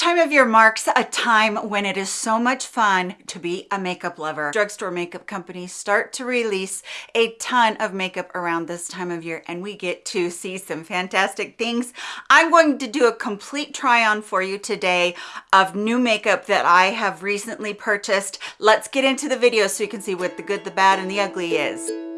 time of year marks a time when it is so much fun to be a makeup lover. Drugstore makeup companies start to release a ton of makeup around this time of year and we get to see some fantastic things. I'm going to do a complete try on for you today of new makeup that I have recently purchased. Let's get into the video so you can see what the good, the bad, and the ugly is.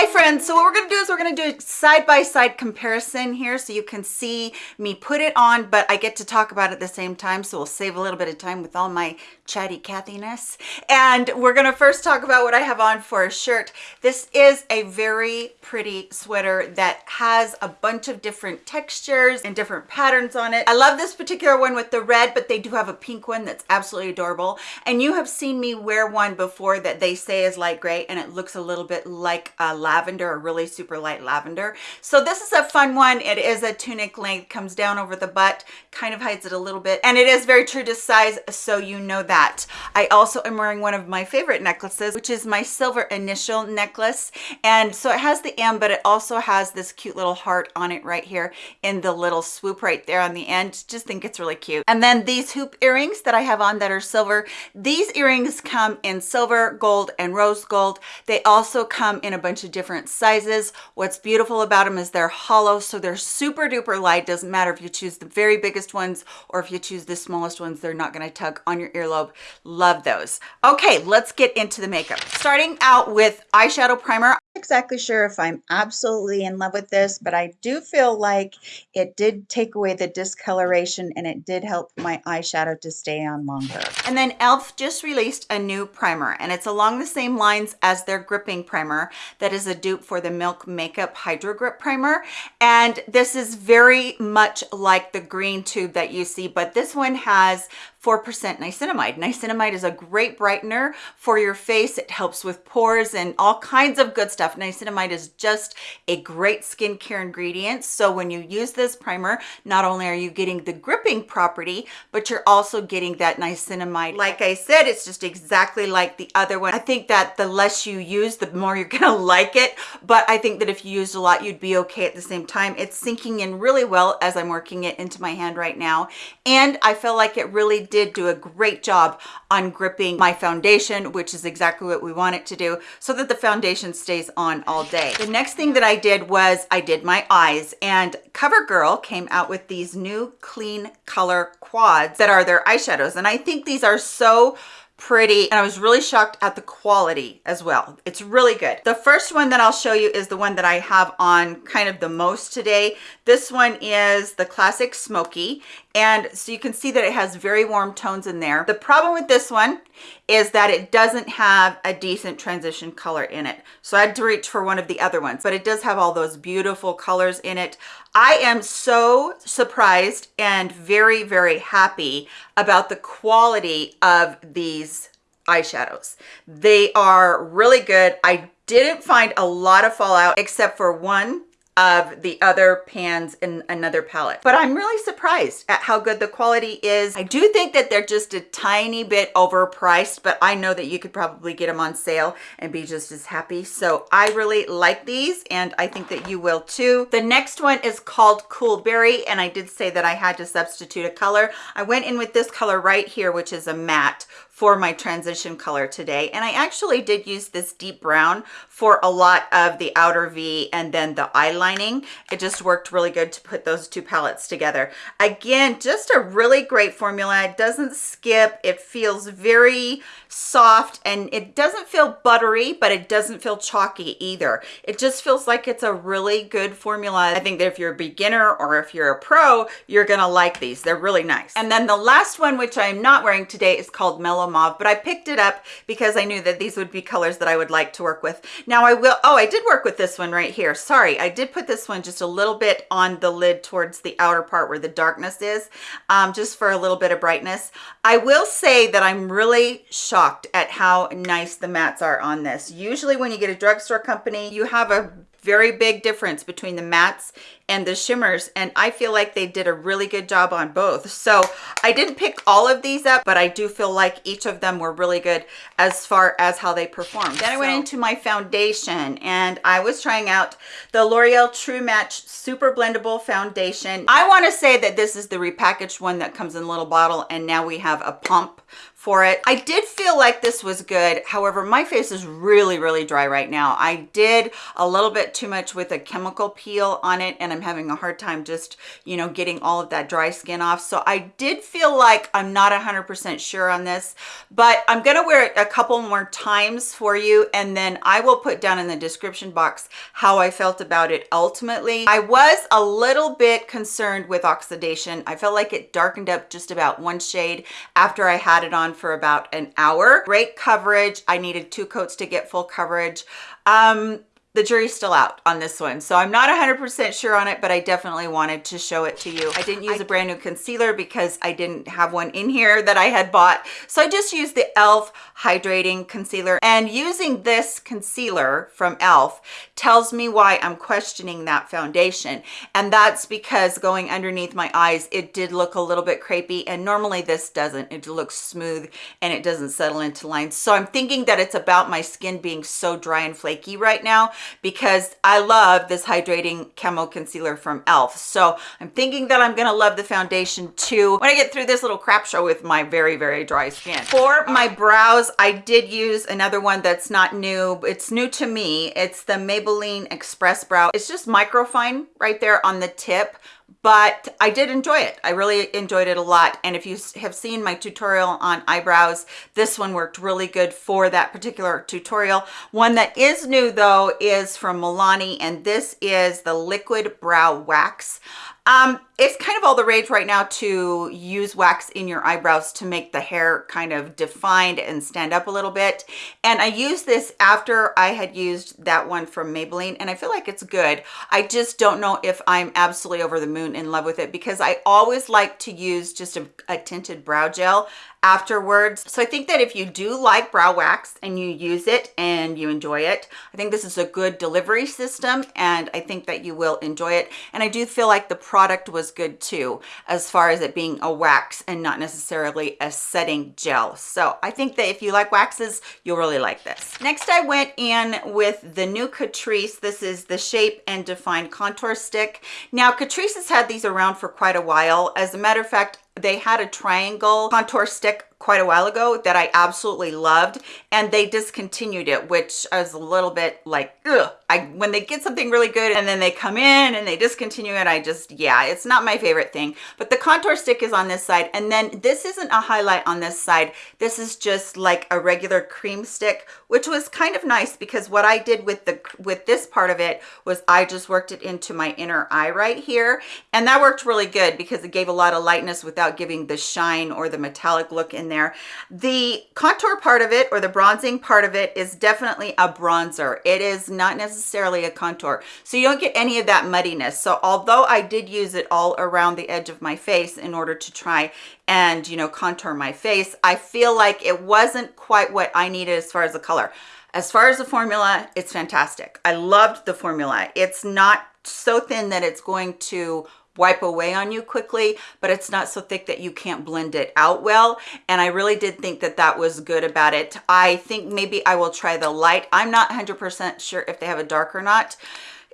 Hi friends, so what we're gonna do is we're gonna do a side-by-side -side comparison here so you can see me put it on, but I get to talk about it at the same time, so we'll save a little bit of time with all my chatty Cathiness. And we're gonna first talk about what I have on for a shirt. This is a very pretty sweater that has a bunch of different textures and different patterns on it. I love this particular one with the red, but they do have a pink one that's absolutely adorable. And you have seen me wear one before that they say is light gray and it looks a little bit like a lavender, a really super light lavender. So this is a fun one. It is a tunic length, comes down over the butt, kind of hides it a little bit. And it is very true to size, so you know that. I also am wearing one of my favorite necklaces, which is my silver initial necklace. And so it has the M, but it also has this cute little heart on it right here in the little swoop right there on the end. Just think it's really cute. And then these hoop earrings that I have on that are silver. These earrings come in silver, gold, and rose gold. They also come in a bunch of different sizes. What's beautiful about them is they're hollow, so they're super duper light. Doesn't matter if you choose the very biggest ones or if you choose the smallest ones, they're not gonna tug on your earlobe. Love those. Okay, let's get into the makeup. Starting out with eyeshadow primer I'm not exactly sure if I'm absolutely in love with this, but I do feel like it did take away the discoloration and it did help my eyeshadow to stay on longer. And then e.l.f. just released a new primer and it's along the same lines as their gripping primer that is a dupe for the Milk Makeup Hydro Grip Primer. And this is very much like the green tube that you see, but this one has 4% niacinamide. Niacinamide is a great brightener for your face. It helps with pores and all kinds of good stuff. Niacinamide is just a great skincare ingredient. So when you use this primer, not only are you getting the gripping property, but you're also getting that niacinamide. Like I said, it's just exactly like the other one. I think that the less you use, the more you're gonna like it. But I think that if you used a lot, you'd be okay at the same time. It's sinking in really well as I'm working it into my hand right now. And I feel like it really did do a great job on gripping my foundation, which is exactly what we want it to do so that the foundation stays on all day. The next thing that I did was I did my eyes and CoverGirl came out with these new clean color quads that are their eyeshadows. And I think these are so pretty and I was really shocked at the quality as well. It's really good. The first one that I'll show you is the one that I have on kind of the most today. This one is the classic smoky and so you can see that it has very warm tones in there. The problem with this one is that it doesn't have a decent transition color in it. So I had to reach for one of the other ones, but it does have all those beautiful colors in it. I am so surprised and very, very happy about the quality of these eyeshadows. They are really good. I didn't find a lot of fallout except for one of the other pans in another palette. But i'm really surprised at how good the quality is. I do think that they're just a tiny bit overpriced but i know that you could probably get them on sale and be just as happy. So i really like these and i think that you will too. The next one is called cool berry and i did say that i had to substitute a color. I went in with this color right here which is a matte for my transition color today. And I actually did use this deep brown for a lot of the outer V and then the eye lining. It just worked really good to put those two palettes together. Again, just a really great formula. It doesn't skip. It feels very soft and it doesn't feel buttery, but it doesn't feel chalky either. It just feels like it's a really good formula. I think that if you're a beginner or if you're a pro, you're gonna like these. They're really nice. And then the last one, which I'm not wearing today, is called Mellow mauve, but I picked it up because I knew that these would be colors that I would like to work with. Now I will, oh, I did work with this one right here. Sorry, I did put this one just a little bit on the lid towards the outer part where the darkness is, um, just for a little bit of brightness. I will say that I'm really shocked at how nice the mattes are on this. Usually when you get a drugstore company, you have a very big difference between the mattes and the shimmers and I feel like they did a really good job on both. So I didn't pick all of these up, but I do feel like each of them were really good as far as how they performed. Then I went into my foundation and I was trying out the L'Oreal True Match Super Blendable Foundation. I want to say that this is the repackaged one that comes in a little bottle and now we have a pump for it. I did feel like this was good. However, my face is really, really dry right now. I did a little bit too much with a chemical peel on it and I'm having a hard time just, you know, getting all of that dry skin off. So I did feel like I'm not 100% sure on this, but I'm gonna wear it a couple more times for you and then I will put down in the description box how I felt about it ultimately. I was a little bit concerned with oxidation. I felt like it darkened up just about one shade after I had it on on for about an hour. Great coverage. I needed two coats to get full coverage. Um, the jury's still out on this one. So i'm not 100 percent sure on it but i definitely wanted to show it to you. I didn't use I, a brand new concealer because i didn't have one in here that i had bought. So i just used the elf hydrating concealer. And using this concealer from elf tells me why i'm questioning that foundation. And that's because going underneath my eyes it did look a little bit crepey. And normally this doesn't. It looks smooth and it doesn't settle into lines so i'm thinking that it's about my skin being so dry and flaky right now because I love this hydrating camo concealer from e.l.f. So I'm thinking that I'm gonna love the foundation too when I get through this little crap show with my very, very dry skin. For my brows, I did use another one that's not new. It's new to me. It's the Maybelline Express Brow. It's just microfine right there on the tip but I did enjoy it. I really enjoyed it a lot. And if you have seen my tutorial on eyebrows, this one worked really good for that particular tutorial. One that is new though is from Milani and this is the Liquid Brow Wax. Um, it's kind of all the rage right now to use wax in your eyebrows to make the hair kind of defined and stand up a little bit. And I used this after I had used that one from Maybelline and I feel like it's good. I just don't know if I'm absolutely over the moon in love with it because I always like to use just a, a tinted brow gel afterwards. So I think that if you do like brow wax and you use it and you enjoy it, I think this is a good delivery system and I think that you will enjoy it. And I do feel like the product was good too, as far as it being a wax and not necessarily a setting gel. So I think that if you like waxes, you'll really like this. Next, I went in with the new Catrice. This is the Shape and Define Contour Stick. Now, Catrice has had these around for quite a while. As a matter of fact, they had a triangle contour stick quite a while ago that I absolutely loved and they discontinued it which I was a little bit like ugh I when they get something really good and then they come in and they discontinue it I just yeah it's not my favorite thing. But the contour stick is on this side and then this isn't a highlight on this side. This is just like a regular cream stick which was kind of nice because what I did with the with this part of it was I just worked it into my inner eye right here and that worked really good because it gave a lot of lightness without giving the shine or the metallic look in there. The contour part of it or the bronzing part of it is definitely a bronzer. It is not necessarily a contour. So you don't get any of that muddiness. So although I did use it all around the edge of my face in order to try and, you know, contour my face, I feel like it wasn't quite what I needed as far as the color. As far as the formula, it's fantastic. I loved the formula. It's not so thin that it's going to wipe away on you quickly, but it's not so thick that you can't blend it out well. And I really did think that that was good about it. I think maybe I will try the light. I'm not 100% sure if they have a dark or not.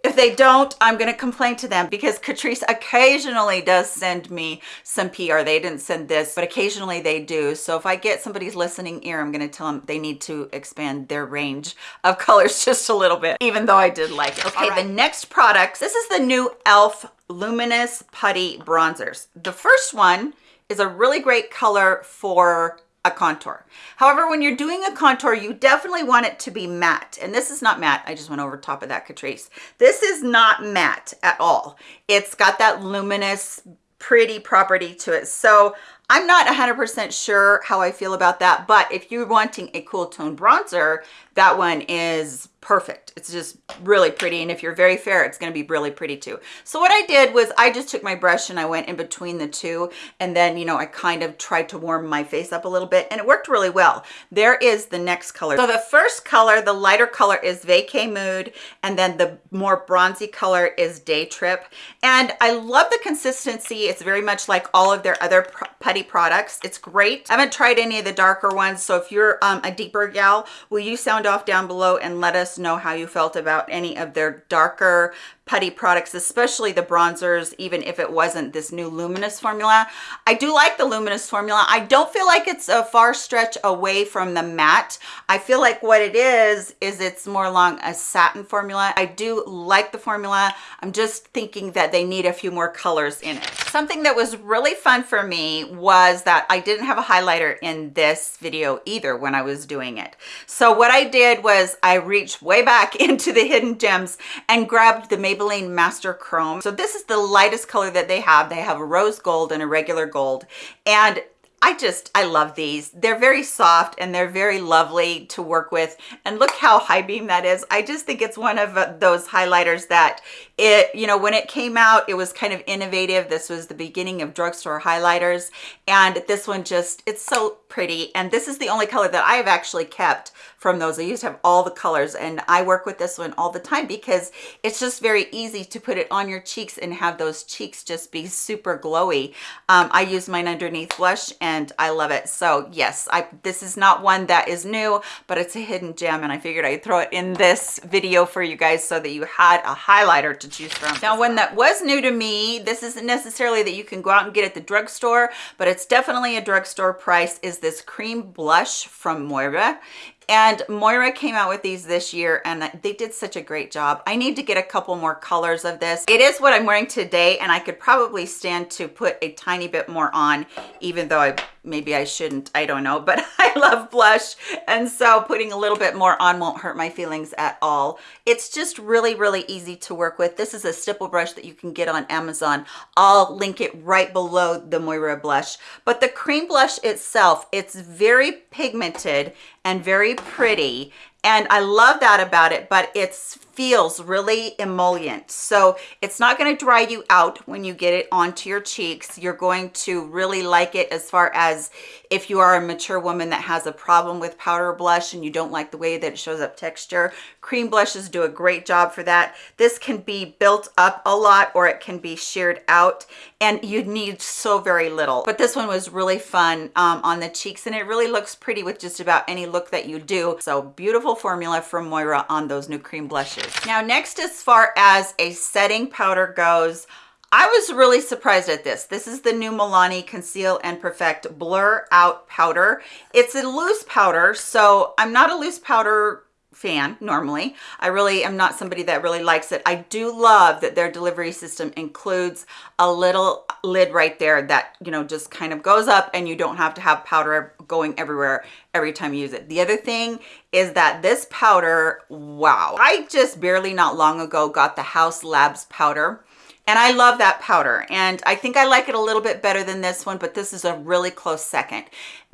If they don't, I'm going to complain to them because Catrice occasionally does send me some PR. They didn't send this, but occasionally they do. So if I get somebody's listening ear, I'm going to tell them they need to expand their range of colors just a little bit, even though I did like it. Okay, right. the next products. This is the new e.l.f. Luminous Putty Bronzers. The first one is a really great color for a contour. However, when you're doing a contour, you definitely want it to be matte. And this is not matte. I just went over top of that Catrice. This is not matte at all. It's got that luminous, pretty property to it. So I'm not 100% sure how I feel about that, but if you're wanting a cool tone bronzer, that one is perfect. It's just really pretty. And if you're very fair, it's going to be really pretty too. So what I did was I just took my brush and I went in between the two. And then, you know, I kind of tried to warm my face up a little bit and it worked really well. There is the next color. So the first color, the lighter color is Vacay Mood. And then the more bronzy color is Day Trip. And I love the consistency. It's very much like all of their other putty products. It's great. I haven't tried any of the darker ones. So if you're um, a deeper gal, will you sound off down below and let us know how you felt about any of their darker putty products, especially the bronzers, even if it wasn't this new luminous formula. I do like the luminous formula. I don't feel like it's a far stretch away from the matte. I feel like what it is, is it's more along a satin formula. I do like the formula. I'm just thinking that they need a few more colors in it. Something that was really fun for me was that I didn't have a highlighter in this video either when I was doing it. So what I did was I reached way back into the hidden gems and grabbed the Maybelline Maybelline Master Chrome. So this is the lightest color that they have. They have a rose gold and a regular gold. And I just, I love these. They're very soft and they're very lovely to work with. And look how high beam that is. I just think it's one of uh, those highlighters that it, you know, when it came out, it was kind of innovative. This was the beginning of drugstore highlighters. And this one just, it's so pretty. And this is the only color that I have actually kept from those. I used to have all the colors and I work with this one all the time because it's just very easy to put it on your cheeks and have those cheeks just be super glowy. Um, I use mine underneath blush and I love it. So yes, I this is not one that is new, but it's a hidden gem and I figured I'd throw it in this video for you guys so that you had a highlighter to choose from. Now, one that was new to me, this isn't necessarily that you can go out and get at the drugstore, but it's definitely a drugstore price, is this cream blush from Moira and Moira came out with these this year and they did such a great job. I need to get a couple more colors of this. It is what I'm wearing today and I could probably stand to put a tiny bit more on even though I maybe I shouldn't, I don't know, but I love blush. And so putting a little bit more on won't hurt my feelings at all. It's just really, really easy to work with. This is a stipple brush that you can get on Amazon. I'll link it right below the Moira blush. But the cream blush itself, it's very pigmented and very pretty and I love that about it, but it feels really emollient. So it's not gonna dry you out when you get it onto your cheeks. You're going to really like it as far as if you are a mature woman that has a problem with powder blush and you don't like the way that it shows up texture. Cream blushes do a great job for that. This can be built up a lot or it can be sheared out and you need so very little. But this one was really fun um, on the cheeks and it really looks pretty with just about any look that you do. So beautiful formula from Moira on those new cream blushes. Now next, as far as a setting powder goes, I was really surprised at this. This is the new Milani Conceal and Perfect Blur Out Powder. It's a loose powder, so I'm not a loose powder fan normally. I really am not somebody that really likes it. I do love that their delivery system includes a little lid right there that, you know, just kind of goes up and you don't have to have powder going everywhere every time you use it. The other thing is that this powder, wow. I just barely not long ago got the Haus Labs powder and I love that powder and I think I like it a little bit better than this one but this is a really close second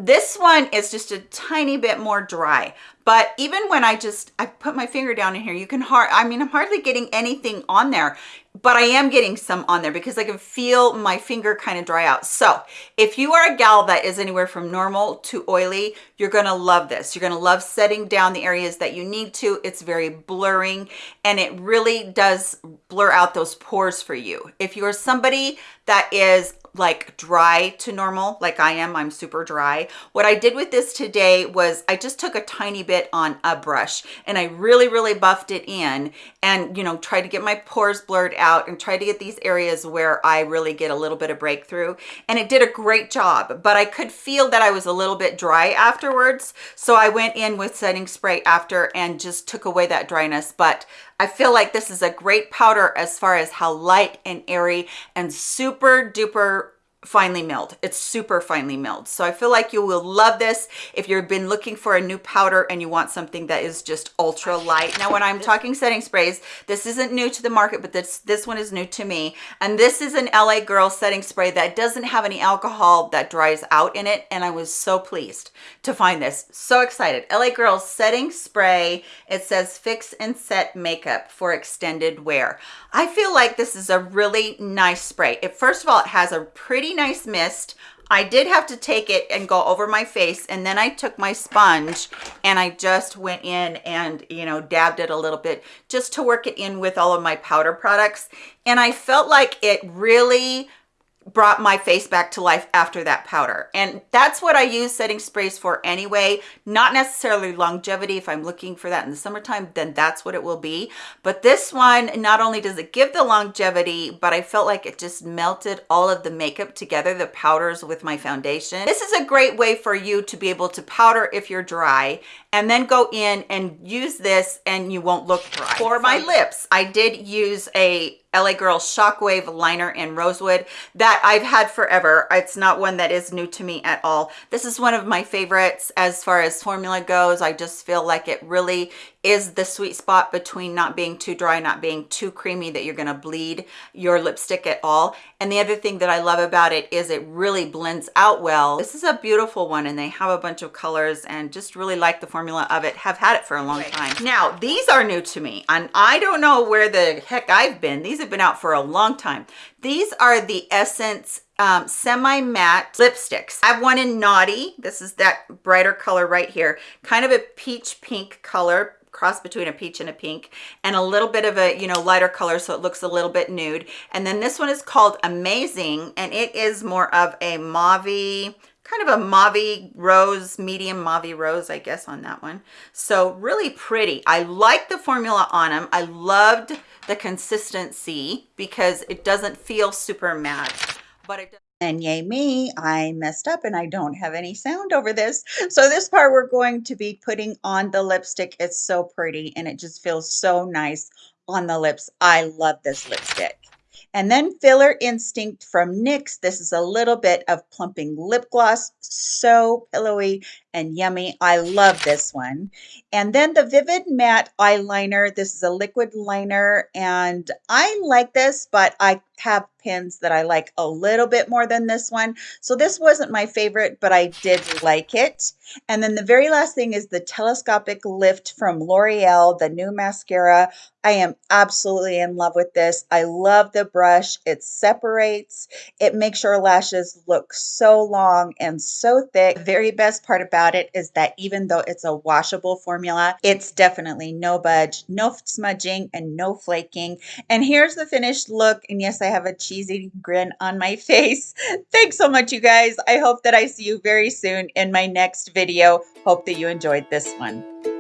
this one is just a tiny bit more dry but even when I just I put my finger down in here you can hard I mean I'm hardly getting anything on there but I am getting some on there because I can feel my finger kind of dry out. So if you are a gal that is anywhere from normal to oily, you're gonna love this. You're gonna love setting down the areas that you need to. It's very blurring and it really does blur out those pores for you. If you're somebody that is like dry to normal like I am I'm super dry. What I did with this today was I just took a tiny bit on a brush and I really really buffed it in and you know tried to get my pores blurred out and tried to get these areas where I really get a little bit of breakthrough and it did a great job. But I could feel that I was a little bit dry afterwards so I went in with setting spray after and just took away that dryness. But I feel like this is a great powder as far as how light and airy and super duper finely milled. It's super finely milled. So I feel like you will love this if you've been looking for a new powder and you want something that is just ultra light. Now, when I'm talking setting sprays, this isn't new to the market, but this, this one is new to me. And this is an LA Girl setting spray that doesn't have any alcohol that dries out in it. And I was so pleased to find this. So excited. LA Girl setting spray. It says fix and set makeup for extended wear. I feel like this is a really nice spray. It, first of all, it has a pretty nice mist. I did have to take it and go over my face and then I took my sponge and I just went in and, you know, dabbed it a little bit just to work it in with all of my powder products. And I felt like it really brought my face back to life after that powder. And that's what I use setting sprays for anyway, not necessarily longevity. If I'm looking for that in the summertime, then that's what it will be. But this one, not only does it give the longevity, but I felt like it just melted all of the makeup together, the powders with my foundation. This is a great way for you to be able to powder if you're dry and then go in and use this and you won't look dry. For my lips, I did use a LA Girl Shockwave Liner in Rosewood that I've had forever. It's not one that is new to me at all. This is one of my favorites as far as formula goes. I just feel like it really is the sweet spot between not being too dry, not being too creamy that you're gonna bleed your lipstick at all. And the other thing that I love about it is it really blends out well. This is a beautiful one and they have a bunch of colors and just really like the formula of it. Have had it for a long time. Now, these are new to me and I don't know where the heck I've been. These have been out for a long time. These are the Essence um, semi-matte lipsticks. I have one in Naughty. This is that brighter color right here. Kind of a peach pink color cross between a peach and a pink and a little bit of a you know lighter color so it looks a little bit nude and then this one is called amazing and it is more of a mauve kind of a mauve rose medium mauve rose i guess on that one so really pretty i like the formula on them i loved the consistency because it doesn't feel super matte but it does and yay me, I messed up and I don't have any sound over this. So this part we're going to be putting on the lipstick. It's so pretty and it just feels so nice on the lips. I love this lipstick. And then Filler Instinct from NYX. This is a little bit of plumping lip gloss. So pillowy and yummy. I love this one. And then the Vivid Matte Eyeliner. This is a liquid liner and I like this, but I have pins that I like a little bit more than this one. So this wasn't my favorite, but I did like it. And then the very last thing is the Telescopic Lift from L'Oreal, the new mascara. I am absolutely in love with this. I love the brush. It separates. It makes your lashes look so long and so thick. The very best part about about it is that even though it's a washable formula, it's definitely no budge, no smudging, and no flaking. And here's the finished look. And yes, I have a cheesy grin on my face. Thanks so much, you guys. I hope that I see you very soon in my next video. Hope that you enjoyed this one.